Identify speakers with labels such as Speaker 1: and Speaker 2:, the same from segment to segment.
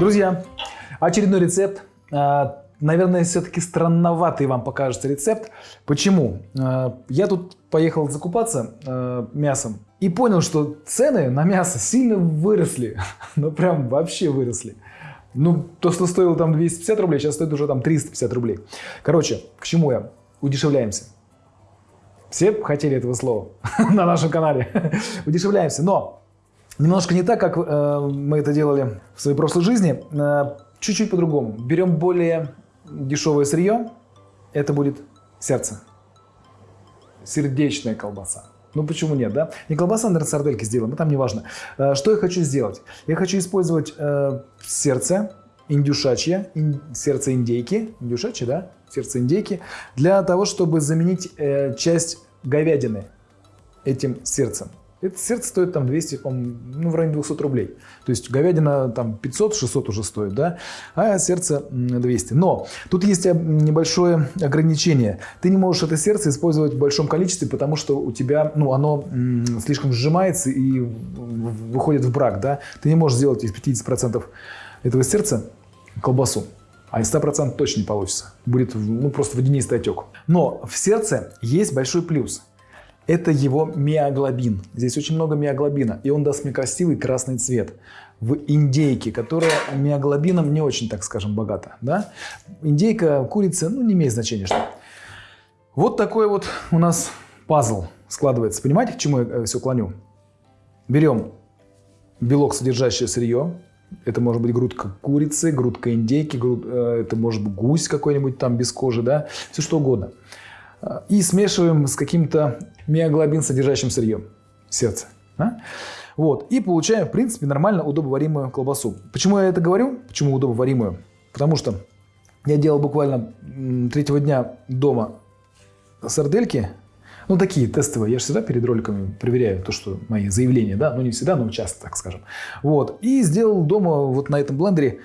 Speaker 1: Друзья, очередной рецепт. А, наверное, все-таки странноватый вам покажется рецепт. Почему? А, я тут поехал закупаться а, мясом и понял, что цены на мясо сильно выросли. Ну, прям вообще выросли. Ну, то, что стоило там 250 рублей, сейчас стоит уже там 350 рублей. Короче, к чему я? Удешевляемся. Все хотели этого слова на нашем канале. Удешевляемся. Но немножко не так, как э, мы это делали в своей прошлой жизни. Э, чуть-чуть по-другому. Берем более дешевое сырье. Это будет сердце. Сердечная колбаса. Ну почему нет, да? Не колбаса, наверное, сардельки сделаем, но там не важно. Э, что я хочу сделать? Я хочу использовать э, сердце индюшачье, ин, сердце индейки, индюшачье, да? Сердце индейки, для того, чтобы заменить э, часть говядины этим сердцем. Это сердце стоит там 200, ну, в районе 200 рублей. То есть говядина там 500-600 уже стоит, да, а сердце 200. Но тут есть небольшое ограничение. Ты не можешь это сердце использовать в большом количестве, потому что у тебя, ну, оно слишком сжимается и выходит в брак, да. Ты не можешь сделать из 50% этого сердца колбасу. А из 100% точно не получится. Будет ну, просто водянистый отек. Но в сердце есть большой плюс – это его миоглобин. Здесь очень много миоглобина, и он даст мне красивый красный цвет. В индейке, которая миоглобином не очень, так скажем, богата. Да? Индейка, курица, ну не имеет значения что. Вот такой вот у нас пазл складывается. Понимаете, к чему я э, все клоню? Берем белок, содержащее сырье. Это может быть грудка курицы, грудка индейки, груд, э, это может быть гусь какой-нибудь там без кожи, да, все что угодно и смешиваем с каким-то миоглобин содержащим сырьем сердце. Да? Вот. И получаем, в принципе, нормально удобоваримую колбасу. Почему я это говорю? Почему удобоваримую? Потому что я делал буквально третьего дня дома сардельки. Ну, такие тестовые. Я же всегда перед роликами проверяю то, что мои заявления, да, ну не всегда, но часто, так скажем. Вот. И сделал дома вот на этом блендере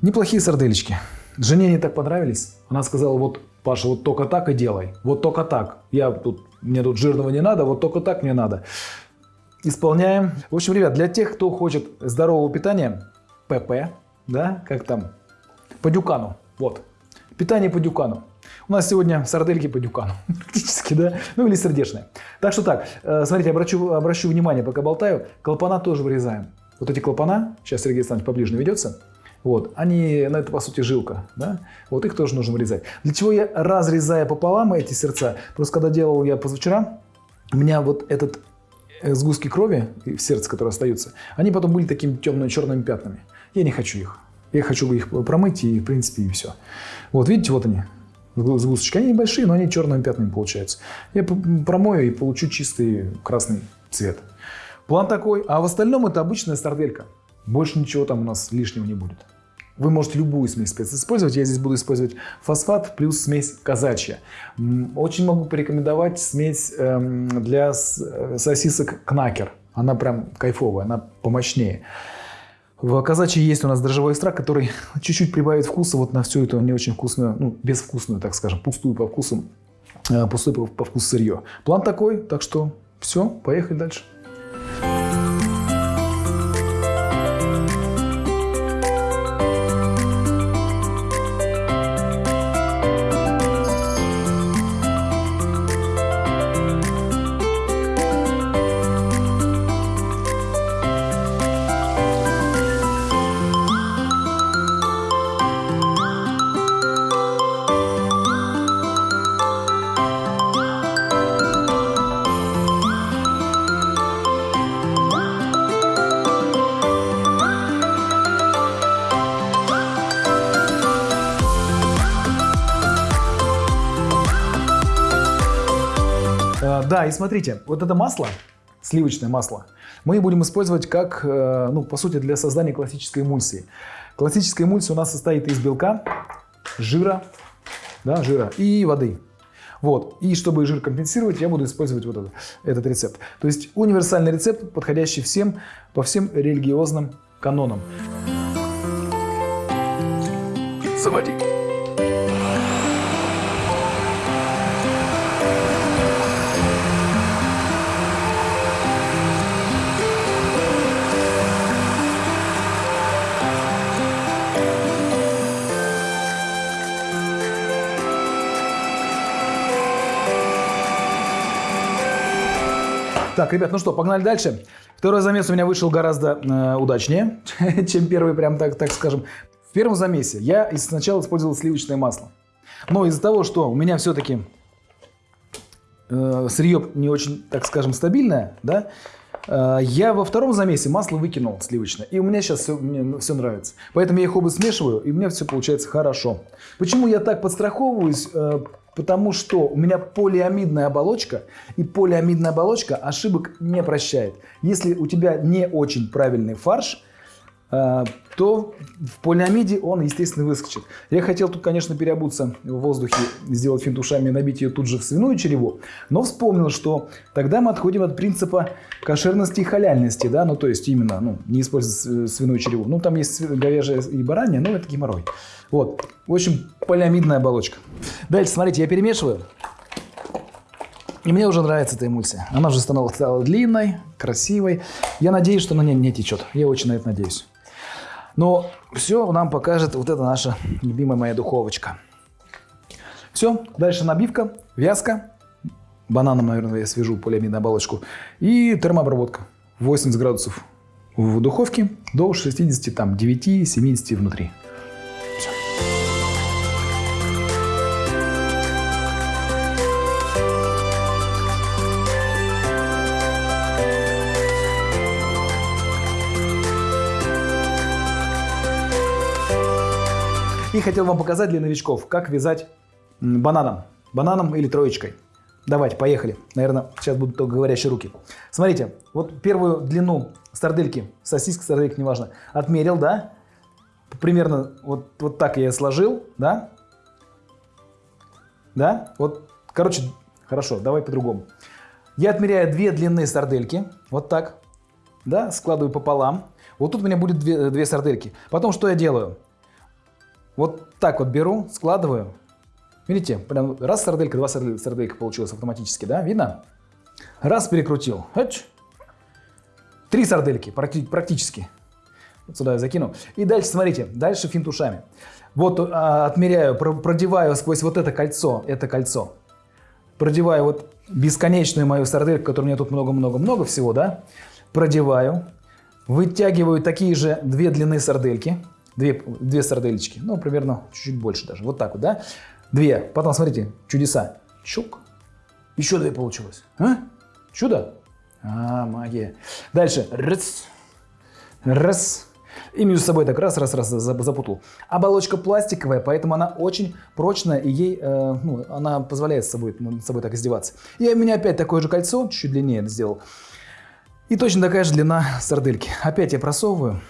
Speaker 1: неплохие сарделечки. Жене они так понравились. Она сказала, вот Паша, вот только так и делай. Вот только так. Я тут, мне тут жирного не надо, вот только так мне надо. Исполняем. В общем, ребят, для тех, кто хочет здорового питания, ПП, да, как там, по дюкану. Вот. Питание по дюкану. У нас сегодня сардельки по дюкану, практически, да, ну или сердечные. Так что так, э, смотрите, обращу, обращу внимание, пока болтаю, клапана тоже вырезаем. Вот эти клапана, сейчас Сергей Александрович поближе наведется, вот, они, ну это по сути жилка, да, вот их тоже нужно вырезать. Для чего я разрезаю пополам эти сердца? Просто когда делал я позавчера, у меня вот этот э, сгустки крови в сердце, которые остаются, они потом были такими темно-черными пятнами. Я не хочу их. Я хочу их промыть и, в принципе, и все. Вот, видите, вот они, сгусточки. Они небольшие, но они черными пятнами получаются. Я промою и получу чистый красный цвет. План такой. А в остальном это обычная сарделька. Больше ничего там у нас лишнего не будет. Вы можете любую смесь спец использовать. Я здесь буду использовать фосфат плюс смесь казачья. Очень могу порекомендовать смесь эм, для э, сосисок кнакер. Она прям кайфовая, она помощнее. В казачьей есть у нас дрожжевой экстракт, который чуть-чуть прибавит вкуса вот на всю эту не очень вкусную, ну, безвкусную, так скажем, пустую по вкусу, э, пустую по вкусу сырье. План такой, так что все, поехали дальше. Да, и смотрите, вот это масло, сливочное масло, мы будем использовать как, э, ну, по сути, для создания классической эмульсии. Классическая эмульсия у нас состоит из белка, жира, да, жира и воды. Вот. И чтобы жир компенсировать, я буду использовать вот это, этот рецепт. То есть универсальный рецепт, подходящий всем, по всем религиозным канонам. Заводи. Так, ребят, ну что, погнали дальше. Второй замес у меня вышел гораздо э, удачнее, чем первый, прям так, так скажем. В первом замесе я сначала использовал сливочное масло. Но из-за того, что у меня все-таки э, сырье не очень, так скажем, стабильное, да, э, я во втором замесе масло выкинул сливочное. И у меня сейчас все, мне все нравится. Поэтому я их оба смешиваю, и у меня все получается хорошо. Почему я так подстраховываюсь? Э, Потому что у меня полиамидная оболочка, и полиамидная оболочка ошибок не прощает. Если у тебя не очень правильный фарш, то в полиамиде он, естественно, выскочит. Я хотел тут, конечно, переобуться в воздухе, сделать финт ушами и набить ее тут же в свиную череву, но вспомнил, что тогда мы отходим от принципа кошерности и халяльности, да, ну то есть именно, ну, не использовать свиную череву. Ну там есть говяжья и баранья, но это геморрой. Вот, в общем, полиамидная оболочка. Дальше, смотрите, я перемешиваю. И мне уже нравится эта эмульсия. Она уже стала, стала длинной, красивой. Я надеюсь, что на ней не течет. Я очень на это надеюсь. Но все нам покажет вот эта наша любимая моя духовочка. Все, дальше набивка, вязка. Бананом, наверное, я свяжу полиамидную оболочку. И термообработка. 80 градусов в духовке до 69-70 внутри. И хотел вам показать для новичков, как вязать бананом. Бананом или троечкой. Давайте, поехали. Наверное, сейчас будут только говорящие руки. Смотрите, вот первую длину сардельки, сосиска, сарделька, неважно, отмерил, да? Примерно вот, вот так я сложил, да? Да? Вот, короче, хорошо, давай по-другому. Я отмеряю две длинные сардельки, вот так, да, складываю пополам. Вот тут у меня будет две, две сардельки. Потом что я делаю? Вот так вот беру, складываю. Видите, прям раз сарделька, два сарделька получилось автоматически, да? Видно? Раз перекрутил. Хач. Три сардельки практически. Вот сюда я закину. И дальше, смотрите, дальше финт ушами. Вот а, отмеряю, продеваю сквозь вот это кольцо, это кольцо. Продеваю вот бесконечную мою сардельку, которой у меня тут много-много-много всего, да? Продеваю. Вытягиваю такие же две длины сардельки две, две сарделечки, ну, примерно чуть-чуть больше даже, вот так вот, да, две, потом, смотрите, чудеса, чук, еще две получилось, а? чудо, а, магия, дальше, раз, раз, и между собой так раз-раз-раз запутал. Оболочка пластиковая, поэтому она очень прочная, и ей, э, ну, она позволяет с собой, с собой так издеваться. И у меня опять такое же кольцо, чуть длиннее сделал. И точно такая же длина сардельки. Опять я просовываю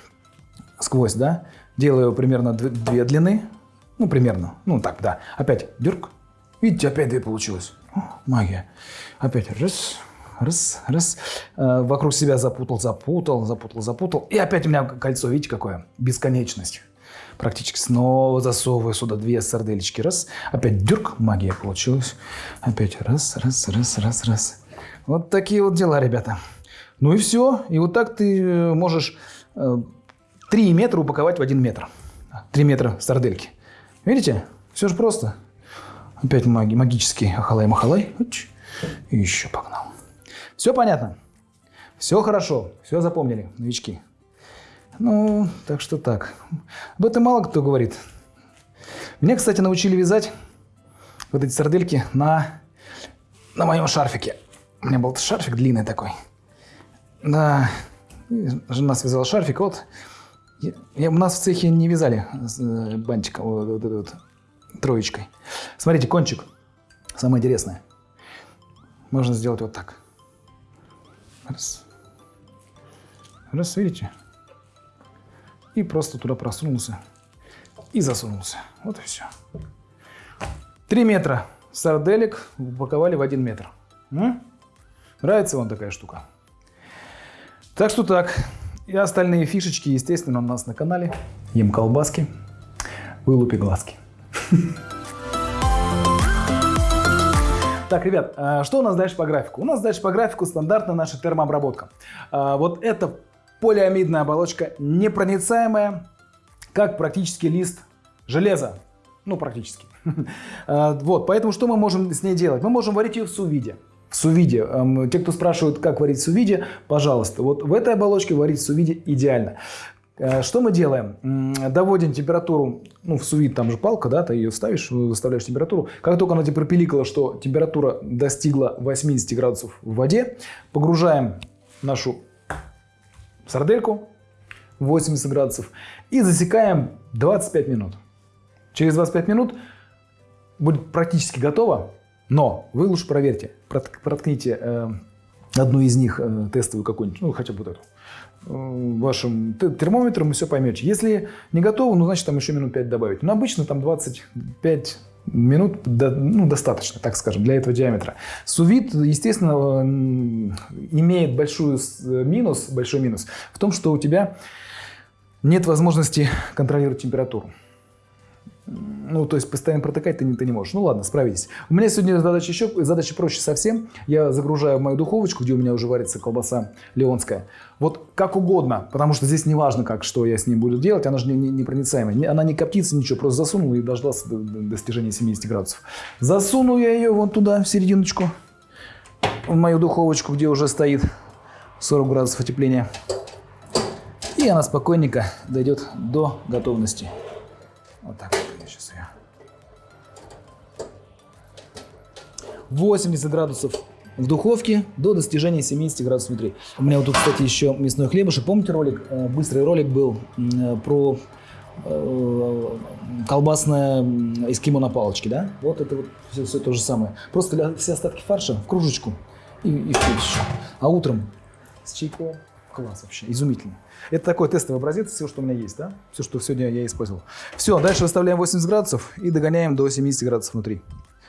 Speaker 1: сквозь, да, Делаю примерно две длины. Ну, примерно. Ну, так, да. Опять дюрк. Видите, опять две получилось. О, магия. Опять раз, раз, раз. Э, вокруг себя запутал, запутал, запутал, запутал. И опять у меня кольцо, видите, какое? Бесконечность. Практически снова засовываю сюда две сарделечки. Раз. Опять дюрк. Магия получилась. Опять раз, раз, раз, раз, раз. Вот такие вот дела, ребята. Ну и все. И вот так ты э, можешь э, 3 метра упаковать в 1 метр. 3 метра сардельки. Видите? Все же просто. Опять маги, магический ахалай-махалай. И еще погнал. Все понятно? Все хорошо. Все запомнили, новички. Ну, так что так. Об этом мало кто говорит. Меня, кстати, научили вязать вот эти сардельки на, на моем шарфике. У меня был шарфик длинный такой. Да, жена связала шарфик, вот я, я, у нас в цехе не вязали э, бантиком, вот, вот, вот, вот, троечкой. Смотрите, кончик. Самое интересное. Можно сделать вот так. Раз. Раз, видите? И просто туда просунулся. И засунулся. Вот и все. Три метра сарделек упаковали в один метр. М? Нравится вам такая штука? Так что так. И остальные фишечки, естественно, у нас на канале. Ем колбаски, вылупи глазки. Так, ребят, а что у нас дальше по графику? У нас дальше по графику стандартная наша термообработка. А, вот эта полиамидная оболочка непроницаемая, как практически лист железа. Ну, практически. А, вот, поэтому что мы можем с ней делать? Мы можем варить ее в сувиде. Сувиде. Эм, те, кто спрашивают, как варить сувиде, пожалуйста, вот в этой оболочке варить сувиде идеально. Э, что мы делаем? Доводим температуру, ну, в сувид там же палка, да, ты ее ставишь, выставляешь температуру. Как только она тебе пропиликала, что температура достигла 80 градусов в воде, погружаем нашу сардельку 80 градусов и засекаем 25 минут. Через 25 минут будет практически готово, но вы лучше проверьте, проткните э, одну из них э, тестовую какую-нибудь, ну хотя бы вот эту, э, вашим термометром и все поймете. Если не готово, ну значит там еще минут 5 добавить. Но обычно там 25 минут до, ну, достаточно, так скажем, для этого диаметра. Сувид, естественно, имеет большой минус, большой минус в том, что у тебя нет возможности контролировать температуру. Ну, то есть постоянно протыкать ты не, ты не можешь. Ну ладно, справитесь. У меня сегодня задача еще, задача проще совсем. Я загружаю в мою духовочку, где у меня уже варится колбаса леонская. Вот как угодно, потому что здесь не важно, как, что я с ней буду делать, она же не, не. Она не коптится, ничего, просто засунул и дождался до, до достижения 70 градусов. Засуну я ее вон туда, в серединочку, в мою духовочку, где уже стоит 40 градусов отепления. И она спокойненько дойдет до готовности. Вот так вот 80 градусов в духовке до достижения 70 градусов внутри. У меня вот тут, кстати, еще мясной хлебушек. Помните ролик? Э, быстрый ролик был э, про э, колбасное эскимо на палочке, да? Вот это вот все, все то же самое. Просто все остатки фарша в кружечку и, и в еще. А утром с чайком класс вообще, изумительно. Это такой тестовый образец, все, что у меня есть, да? Все, что сегодня я использовал. Все, дальше выставляем 80 градусов и догоняем до 70 градусов внутри.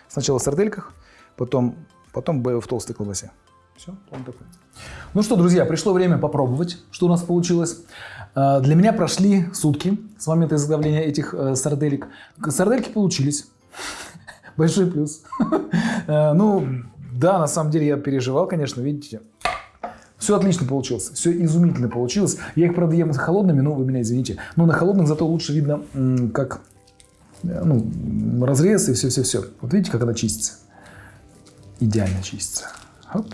Speaker 1: Сначала в сардельках, потом, потом в толстой колбасе. Все, он такой. Ну что, друзья, пришло время попробовать, что у нас получилось. А, для меня прошли сутки с момента изготовления этих э, сарделек. Сардельки получились. Большой плюс. Э, ну, да, на самом деле я переживал, конечно, видите. Все отлично получилось, все изумительно получилось. Я их, правда, ем холодными, но вы меня извините. Но на холодных зато лучше видно, как э, ну, разрез и все-все-все. Вот видите, как она чистится? Идеально чистится. Хоп.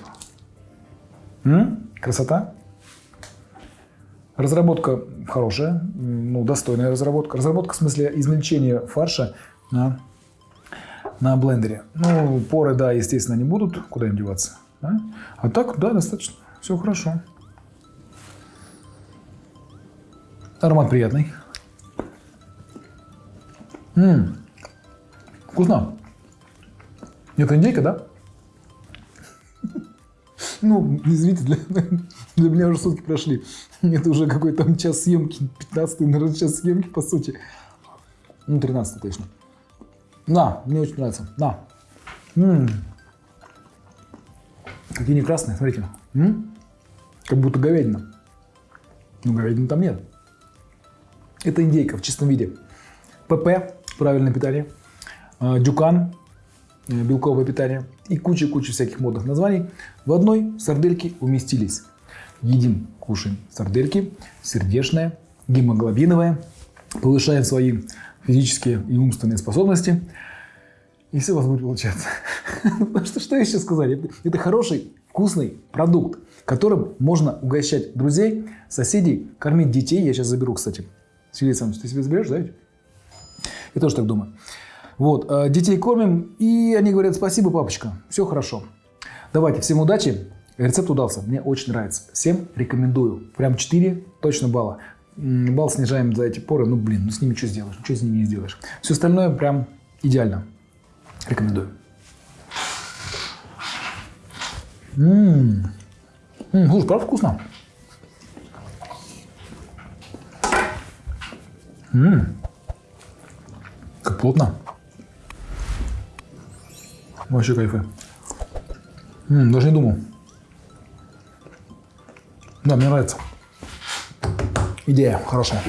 Speaker 1: М? Красота. Разработка хорошая, ну, достойная разработка. Разработка в смысле измельчения фарша на, на блендере. Ну, поры, да, естественно, не будут, куда им деваться. Да? А так, да, достаточно. Все хорошо. Аромат приятный. Ммм, вкусно. Это индейка, да? Ну, извините, для, для меня уже сутки прошли. Это уже какой-то там час съемки, 15 наверное, час съемки, по сути. Ну, 13 точно. На, мне очень нравится. На. М -м. Какие они красные, смотрите. М? Как будто говядина. Но говядины там нет. Это индейка в чистом виде. ПП, правильное питание. А, дюкан, белковое питание. И куча-куча всяких модных названий. В одной сардельке уместились. Едим, кушаем сардельки, сердечная, гемоглобиновая. Повышаем свои физические и умственные способности. И все у вас будет получаться. Что, что еще сказать? Это, это хороший, вкусный продукт которым можно угощать друзей, соседей, кормить детей. Я сейчас заберу, кстати. Сергей Александрович, ты себе заберешь, да? Я тоже так думаю. Вот, э, детей кормим, и они говорят, спасибо, папочка, все хорошо. Давайте, всем удачи. Рецепт удался, мне очень нравится. Всем рекомендую. Прям 4 точно балла. Балл снижаем за эти поры. Ну, блин, ну с ними что сделаешь? Что с ними не сделаешь? Все остальное прям идеально. Рекомендую. Ммм. Слушай, правда вкусно? Ммм, как плотно. Вообще кайфы. М, даже не думал. Да, мне нравится. Идея хорошая.